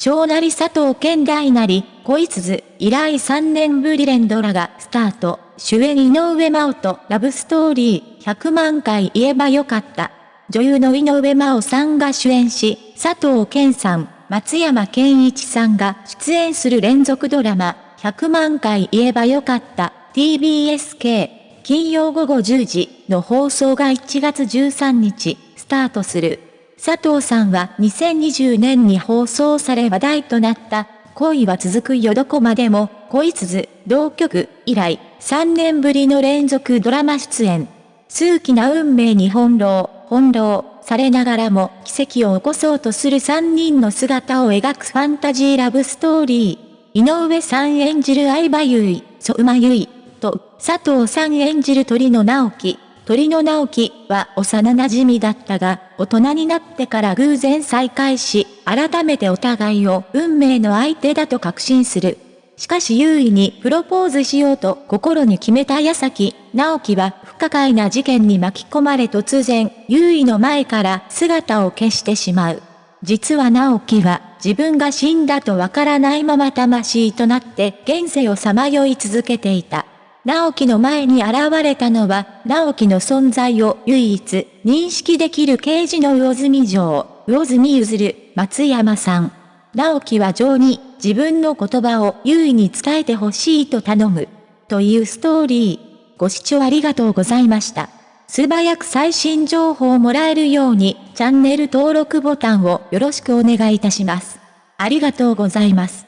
小なり佐藤健大なり、恋鈴、以来3年ぶり連ドラがスタート。主演井上真央とラブストーリー100万回言えばよかった。女優の井上真央さんが主演し、佐藤健さん、松山健一さんが出演する連続ドラマ、100万回言えばよかった TBSK 金曜午後10時の放送が1月13日スタートする。佐藤さんは2020年に放送され話題となった恋は続くよどこまでも恋鈴同局以来3年ぶりの連続ドラマ出演。数奇な運命に翻弄、翻弄されながらも奇跡を起こそうとする3人の姿を描くファンタジーラブストーリー。井上さん演じる相葉優衣、相馬優衣と佐藤さん演じる鳥野直樹。鳥野直樹は幼馴染だったが、大人になってから偶然再会し、改めてお互いを運命の相手だと確信する。しかし優位にプロポーズしようと心に決めた矢先、直樹は不可解な事件に巻き込まれ突然、優位の前から姿を消してしまう。実は直樹は自分が死んだとわからないまま魂となって現世をさまよい続けていた。直樹の前に現れたのは、直樹の存在を唯一認識できる刑事の魚住城、魚住譲る松山さん。直樹は城に自分の言葉を優位に伝えてほしいと頼む。というストーリー。ご視聴ありがとうございました。素早く最新情報をもらえるようにチャンネル登録ボタンをよろしくお願いいたします。ありがとうございます。